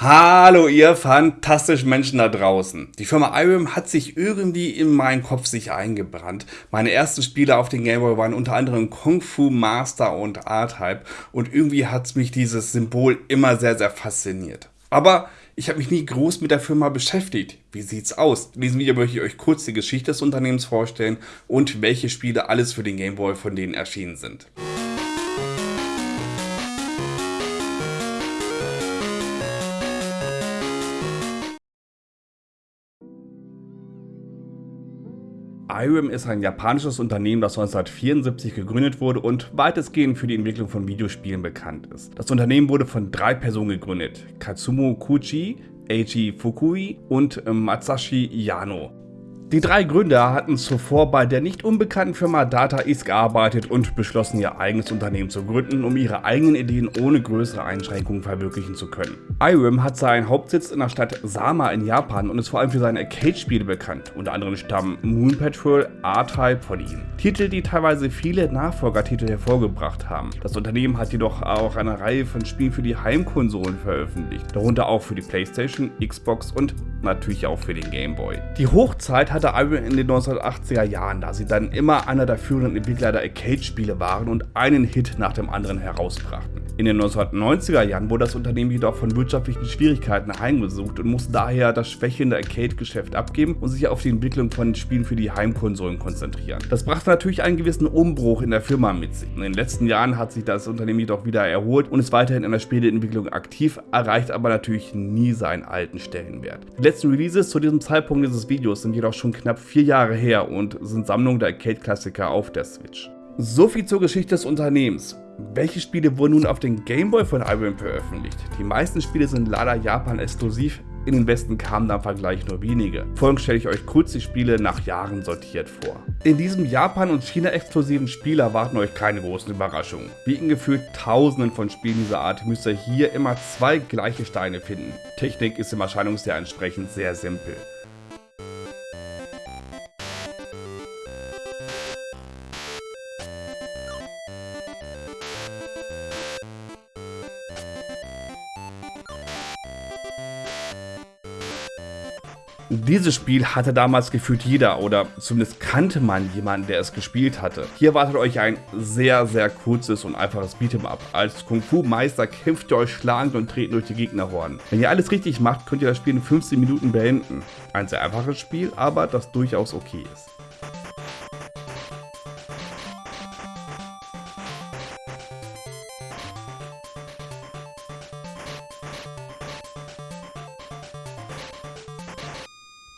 Hallo ihr fantastischen Menschen da draußen. Die Firma Irem hat sich irgendwie in meinen Kopf sich eingebrannt. Meine ersten Spiele auf den Game Boy waren unter anderem Kung Fu Master und R-Type und irgendwie hat mich dieses Symbol immer sehr, sehr fasziniert. Aber ich habe mich nie groß mit der Firma beschäftigt. Wie sieht's aus? In diesem Video möchte ich euch kurz die Geschichte des Unternehmens vorstellen und welche Spiele alles für den Game Boy von denen erschienen sind. Irem ist ein japanisches Unternehmen, das 1974 gegründet wurde und weitestgehend für die Entwicklung von Videospielen bekannt ist. Das Unternehmen wurde von drei Personen gegründet, Katsumo Kuchi, Eiji Fukui und Masashi Yano. Die drei Gründer hatten zuvor bei der nicht unbekannten Firma Data East gearbeitet und beschlossen ihr eigenes Unternehmen zu gründen, um ihre eigenen Ideen ohne größere Einschränkungen verwirklichen zu können. Irem hat seinen Hauptsitz in der Stadt Sama in Japan und ist vor allem für seine Arcade-Spiele bekannt. Unter anderem stammen Moon Patrol, R-Type von ihm. Titel, die teilweise viele Nachfolgertitel hervorgebracht haben. Das Unternehmen hat jedoch auch eine Reihe von Spielen für die Heimkonsolen veröffentlicht, darunter auch für die Playstation, Xbox und natürlich auch für den Game Boy. Die Hochzeit hatte Iron in den 1980er Jahren, da sie dann immer einer der führenden Entwickler der Arcade-Spiele waren und einen Hit nach dem anderen herausbrachten. In den 1990er Jahren wurde das Unternehmen jedoch von wirtschaftlichen Schwierigkeiten heimgesucht und musste daher das schwächelnde Arcade-Geschäft abgeben und sich auf die Entwicklung von Spielen für die Heimkonsolen konzentrieren. Das brachte natürlich einen gewissen Umbruch in der Firma mit sich. In den letzten Jahren hat sich das Unternehmen jedoch wieder erholt und ist weiterhin in der Spieleentwicklung aktiv, erreicht aber natürlich nie seinen alten Stellenwert. Die letzten Releases zu diesem Zeitpunkt dieses Videos sind jedoch schon knapp vier Jahre her und sind Sammlungen der Arcade-Klassiker auf der Switch. So viel zur Geschichte des Unternehmens. Welche Spiele wurden nun auf den Game Boy von IBM veröffentlicht? Die meisten Spiele sind leider Japan exklusiv, in den Westen kamen da im Vergleich nur wenige. Folgend stelle ich euch kurz die Spiele nach Jahren sortiert vor. In diesem Japan- und China-exklusiven Spiel erwarten euch keine großen Überraschungen. Wie in gefühlt tausenden von Spielen dieser Art müsst ihr hier immer zwei gleiche Steine finden. Technik ist im Erscheinungsjahr entsprechend sehr simpel. Dieses Spiel hatte damals gefühlt jeder oder zumindest kannte man jemanden, der es gespielt hatte. Hier wartet euch ein sehr, sehr kurzes und einfaches Beat'em Up. Als Kung Fu Meister kämpft ihr euch schlagend und treten durch die Gegnerhorden. Wenn ihr alles richtig macht, könnt ihr das Spiel in 15 Minuten beenden. Ein sehr einfaches Spiel, aber das durchaus okay ist.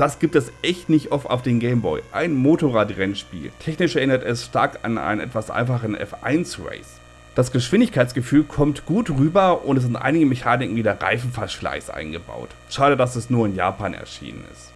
Das gibt es echt nicht oft auf den Gameboy. Ein Motorradrennspiel. Technisch erinnert es stark an einen etwas einfachen F1 Race. Das Geschwindigkeitsgefühl kommt gut rüber und es sind einige Mechaniken wie der Reifenverschleiß eingebaut. Schade, dass es nur in Japan erschienen ist.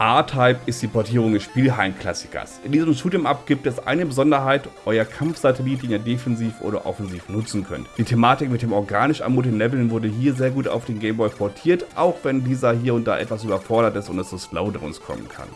R-Type ist die Portierung des Spielhallen-Klassikers. In diesem Shoot'em-Up gibt es eine Besonderheit, euer Kampfsatellit, den ihr defensiv oder offensiv nutzen könnt. Die Thematik mit dem organisch ermutigen Leveln wurde hier sehr gut auf den Gameboy portiert, auch wenn dieser hier und da etwas überfordert ist und es zu Slowdowns kommen kann.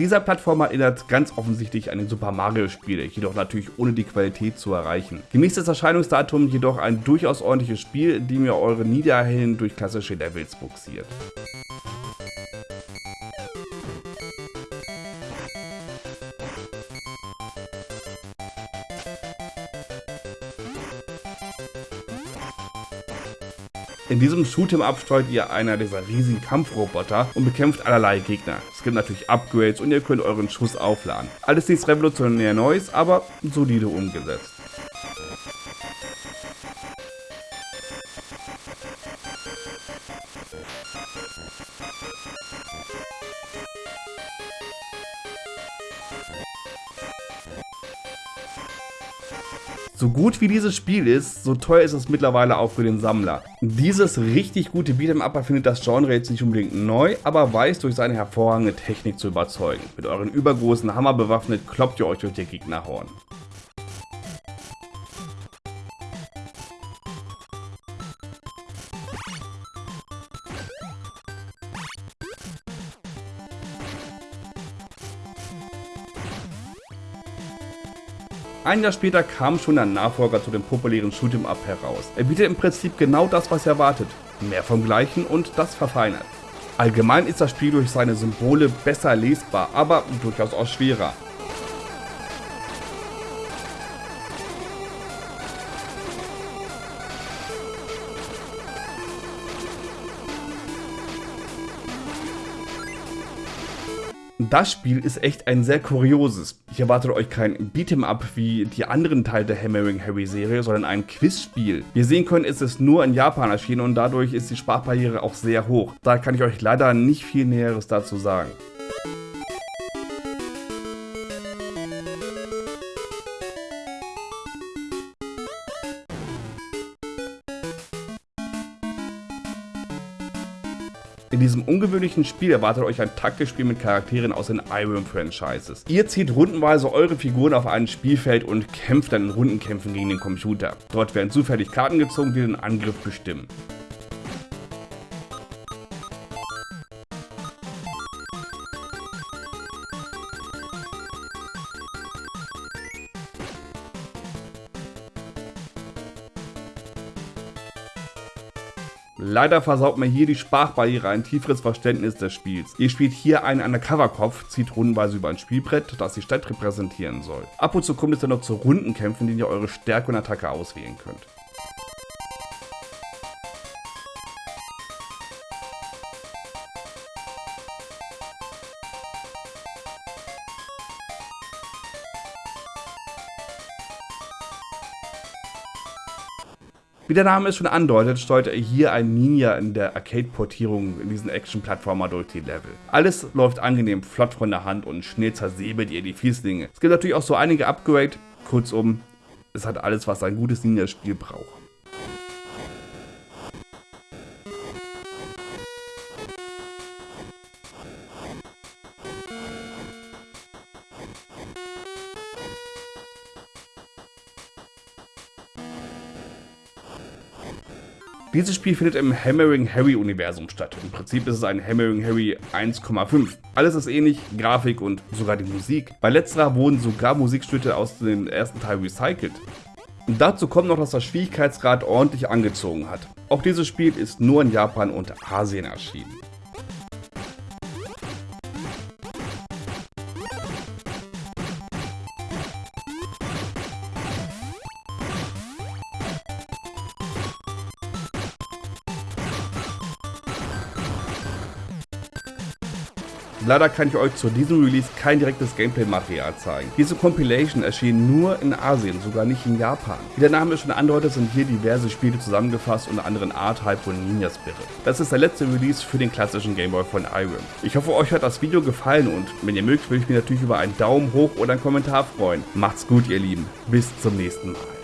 Dieser Plattformer erinnert ganz offensichtlich an den Super Mario Spiele, jedoch natürlich ohne die Qualität zu erreichen. Gemäß des Erscheinungsdatums jedoch ein durchaus ordentliches Spiel, dem ihr eure Niederhelden durch klassische Levels buxiert. In diesem Shoot'em-Up steuert ihr einer dieser riesigen Kampfroboter und bekämpft allerlei Gegner. Es gibt natürlich Upgrades und ihr könnt euren Schuss aufladen. Alles nichts revolutionär Neues, aber solide umgesetzt. So gut wie dieses Spiel ist, so teuer ist es mittlerweile auch für den Sammler. Dieses richtig gute Beat'em-up erfindet das Genre jetzt nicht unbedingt neu, aber weiß durch seine hervorragende Technik zu überzeugen. Mit euren übergroßen Hammer bewaffnet kloppt ihr euch durch die Gegnerhorn. Ein Jahr später kam schon ein Nachfolger zu dem populären Shoot'em Up heraus. Er bietet im Prinzip genau das, was ihr erwartet. Mehr vom Gleichen und das verfeinert. Allgemein ist das Spiel durch seine Symbole besser lesbar, aber durchaus auch schwerer. Das Spiel ist echt ein sehr kurioses. Ich erwarte euch kein Beat'em-up wie die anderen Teile der Hammering Harry Serie, sondern ein Quizspiel. Wie ihr sehen könnt, ist es nur in Japan erschienen und dadurch ist die Sprachbarriere auch sehr hoch. Da kann ich euch leider nicht viel Näheres dazu sagen. In diesem ungewöhnlichen Spiel erwartet euch ein Taktikspiel mit Charakteren aus den Irem-Franchises. Ihr zieht rundenweise eure Figuren auf ein Spielfeld und kämpft dann in Rundenkämpfen gegen den Computer. Dort werden zufällig Karten gezogen, die den Angriff bestimmen. Leider versaut mir hier die Sprachbarriere ein tieferes Verständnis des Spiels. Ihr spielt hier einen Undercover-Kopf, zieht rundenweise über ein Spielbrett, das die Stadt repräsentieren soll. Ab und zu kommt es dann noch zu Rundenkämpfen, in denen ihr eure Stärke und Attacke auswählen könnt. Wie der Name es schon andeutet, steuert er hier ein Ninja in der Arcade-Portierung in diesen Action-Plattformer durch die Level. Alles läuft angenehm flott von der Hand und schnell zersäbelt ihr die Fieslinge. Es gibt natürlich auch so einige Upgrade, kurzum, es hat alles, was ein gutes Ninja-Spiel braucht. Dieses Spiel findet im Hammering Harry Universum statt. Im Prinzip ist es ein Hammering Harry 1,5. Alles ist ähnlich, Grafik und sogar die Musik. Bei letzterer wurden sogar Musikstücke aus dem ersten Teil recycelt. Und dazu kommt noch, dass das Schwierigkeitsgrad ordentlich angezogen hat. Auch dieses Spiel ist nur in Japan und Asien erschienen. Leider kann ich euch zu diesem Release kein direktes Gameplay-Material zeigen. Diese Compilation erschien nur in Asien, sogar nicht in Japan. Wie der Name schon andeutet, sind hier diverse Spiele zusammengefasst, unter anderem R-Type und Ninja Spirit. Das ist der letzte Release für den klassischen Gameboy von Irem. Ich hoffe, euch hat das Video gefallen und wenn ihr mögt, würde ich mich natürlich über einen Daumen hoch oder einen Kommentar freuen. Macht's gut, ihr Lieben. Bis zum nächsten Mal.